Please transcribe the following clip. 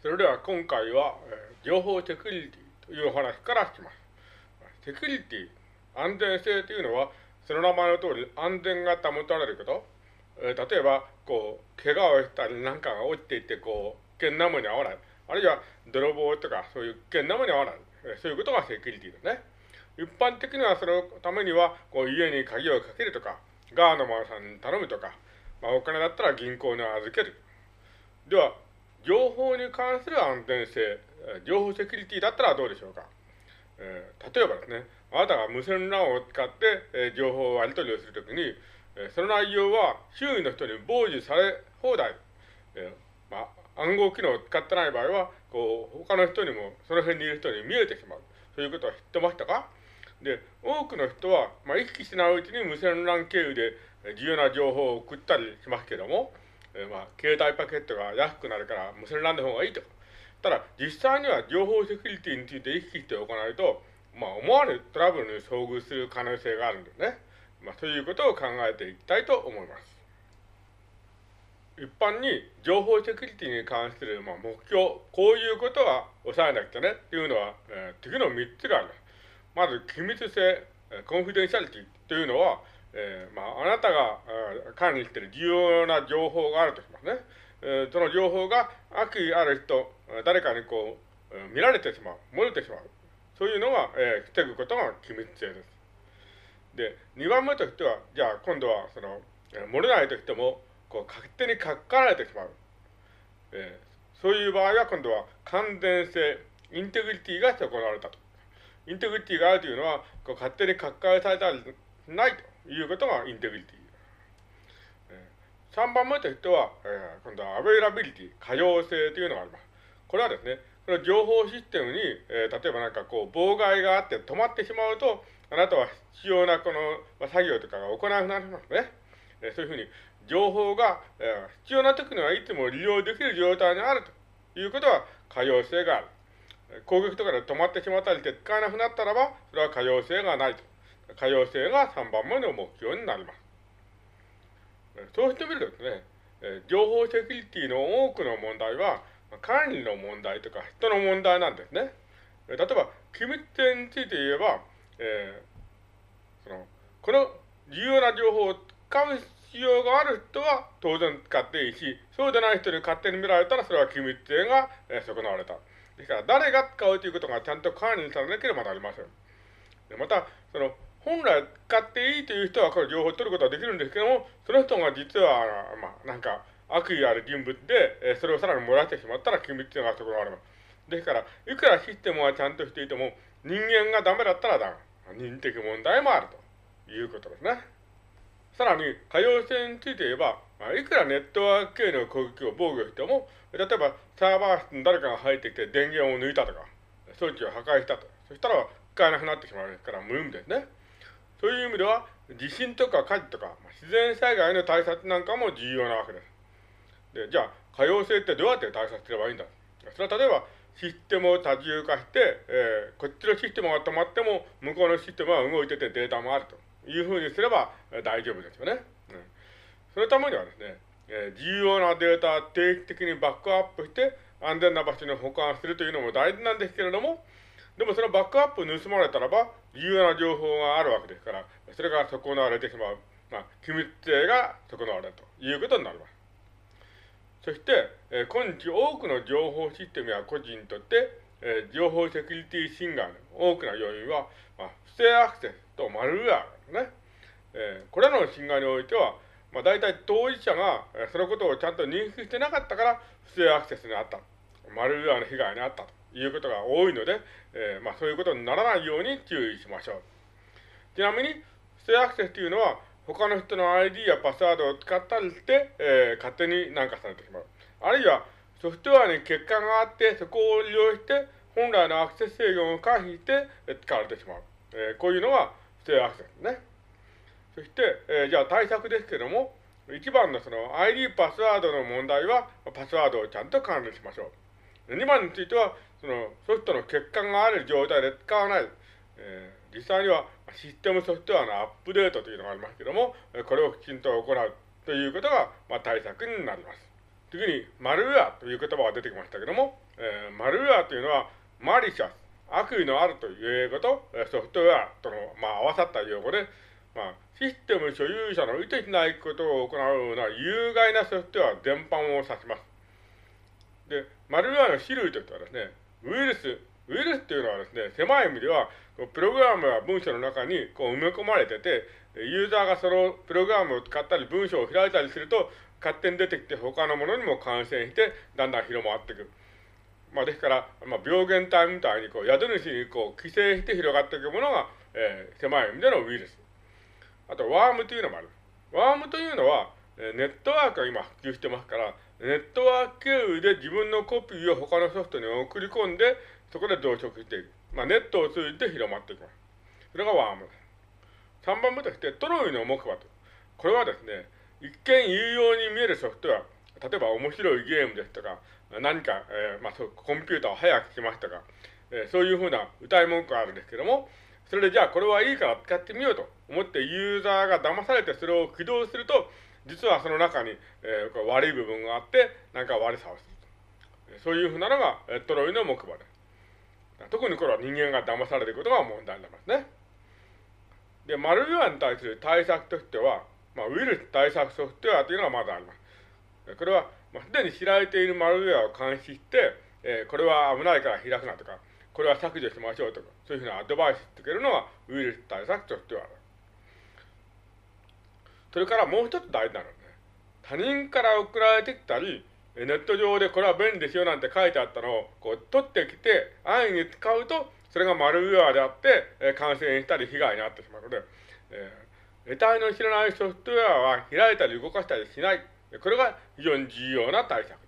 それでは今回は、えー、情報セキュリティというお話からします。セキュリティ、安全性というのは、その名前の通り安全が保たれること。えー、例えば、こう、怪我をしたりなんかが落ちていて、こう、危険なもに合わない。あるいは、泥棒とか、そういう危険なもに合わない。えー、そういうことがセキュリティですね。一般的にはそのためには、こう、家に鍵をかけるとか、ガードマンさんに頼むとか、まあ、お金だったら銀行に預ける。では、情報に関する安全性、情報セキュリティだったらどうでしょうか。えー、例えばですね、あなたが無線 LAN を使って、えー、情報をやり取りをするときに、えー、その内容は周囲の人に傍受され放題。えー、まあ、暗号機能を使ってない場合は、こう、他の人にも、その辺にいる人に見えてしまう。そういうことは知ってましたか？で、多くの人は、まあ、意識しないうちに無線 LAN 経由で重要な情報を送ったりしますけども、えー、まあ、携帯パケットが安くなるから無線 LAN の方がいいと。ただ、実際には情報セキュリティについて意識しておかないと、まあ、思わぬトラブルに遭遇する可能性があるんですね。まあ、そういうことを考えていきたいと思います。一般に情報セキュリティに関する、まあ、目標、こういうことは抑えなくてねっていうのは、えー、次の3つがあります。まず、機密性、コンフィデンシャリティというのは、えー、まあ、あなたが管理している重要な情報があるとしますね。えー、その情報が悪意ある人、誰かにこう、見られてしまう、漏れてしまう。そういうのが、えー、防ぐことが機密性です。で、2番目としては、じゃあ今度は、その、漏れないとしても、こう、勝手に書かられてしまう。えー、そういう場合は、今度は完全性、integrity が損なわれたと。 integrity があるというのは、こう勝手に書き換えされたりないと。いうことが integrity。3番目としては、え、今度は availability、可用性というのがあります。これはですね、この情報システムに、え、例えばなんかこう、妨害があって止まってしまうと、あなたは必要なこの、ま、作業とかが行わなくなりますね。え、そういうふうに、情報が、必要な時にはいつも利用できる状態にあるということは、可用性がある。攻撃とかで止まってしまったりして使えなくなったらば、それは可用性がないと。可用性が3番目の目標になります。そうしてみるとですね、情報セキュリティの多くの問題は、管理の問題とか人の問題なんですね。例えば、機密性について言えば、えー、その、この重要な情報を使う必要がある人は当然使っていいし、そうでない人に勝手に見られたらそれは機密性が、え、損なわれた。ですから、誰が使うということがちゃんと管理されなければなりません。また、その、本来使っていいという人はこれ情報を取ることはできるんですけども、その人が実は、まあ、なんか、悪意ある人物で、えそれをさらに漏らしてしまったら機密性が損なわれます。ですから、いくらシステムはちゃんとしていても、人間がダメだったらダメ。人的問題もあるということですね。さらに、可用性について言えば、まあ、いくらネットワーク系の攻撃を防御しても、例えばサーバー室に誰かが入ってきて電源を抜いたとか、装置を破壊したと。そしたら使えなくなってしまうから無意味ですね。そういう意味では、地震とか火事とか、自然災害の対策なんかも重要なわけです。で、じゃあ、可用性ってどうやって対策すればいいんだ？それは例えば、システムを多重化して、えー、こっちのシステムが止まっても、向こうのシステムは動いててデータもあるというふうにすれば大丈夫ですよね。うん、そのためにはですね、えー、重要なデータを定期的にバックアップして、安全な場所に保管するというのも大事なんですけれども、でもそのバックアップを盗まれたらば、重要な情報があるわけですから、それが損なわれてしまう。まあ、機密性が損なわれるということになります。そして、えー、今日多くの情報システムや個人にとって、えー、情報セキュリティ侵害の多くの要因は、まあ、不正アクセスとマルウェアですね。えー、これらの侵害においては、まあ、大体当事者が、えー、そのことをちゃんと認識してなかったから、不正アクセスにあった。マルウェアの被害にあったと。いうことが多いので、えー、まあそういうことにならないように注意しましょう。ちなみに、不正アクセスというのは、他の人の ID やパスワードを使ったりして、えー、勝手に何かされてしまう。あるいは、ソフトウェアに欠陥があって、そこを利用して、本来のアクセス制御を回避して、使われてしまう。えー、こういうのが不正アクセスですね。そして、えー、じゃあ対策ですけども、一番のその ID パスワードの問題は、パスワードをちゃんと管理しましょう。2番については、そのソフトの欠陥がある状態で使わない。えー、実際にはシステムソフトウェアのアップデートというのがありますけども、これをきちんと行うということが、まあ、対策になります。次に、マルウェアという言葉が出てきましたけども、えー、マルウェアというのは、マリシャス、悪意のあるという英語とソフトウェアとの、まあ、合わさった用語で、まあ、システム所有者の意図しないことを行うような有害なソフトウェア全般を指します。で、マルウェアの種類としてはですね、ウイルス、ウイルスっていうのはですね、狭い意味では、プログラムや文章の中にこう埋め込まれてて、ユーザーがそのプログラムを使ったり文章を開いたりすると、勝手に出てきて他のものにも感染して、だんだん広まっていく。まあ、ですから、まあ、病原体みたいにこう宿主にこう寄生して広がっていくものが、えー、狭い意味でのウイルス。あと、ワームというのもある。ワームというのは、ネットワークが今普及してますから、ネットワーク経由で自分のコピーを他のソフトに送り込んで、そこで増殖していく。まあ、ネットを通じて広まっていきます。それがワームです。3番目として、トロイの木馬と。これはですね、一見有用に見えるソフトウェア、例えば面白いゲームですとか、何か、えー、まあ、コンピューターを早くしましたか、えー、そういうふうな歌い文句があるんですけども、それでじゃあこれはいいから使ってみようと思ってユーザーが騙されてそれを起動すると、実はその中に、えー、悪い部分があって、なんか悪さをする。そういうふうなのが、えトロイの木馬です。特にこれは人間が騙されることが問題になりますね。で、マルウェアに対する対策としては、まあ、ウイルス対策ソフトウェアというのがまだあります。これは、まあ、すでに知られているマルウェアを監視して、えー、これは危ないから開くなとか、これは削除しましょうとか、そういうふうなアドバイスつけるのがウイルス対策ソフトウェアだ。それからもう一つ大事なのね、他人から送られてきたり、ネット上でこれは便利ですよなんて書いてあったのをこう取ってきて安易に使うと、それがマルウェアであって、え感染したり被害になってしまうので、えー、得体の知らないソフトウェアは開いたり動かしたりしない。これが非常に重要な対策。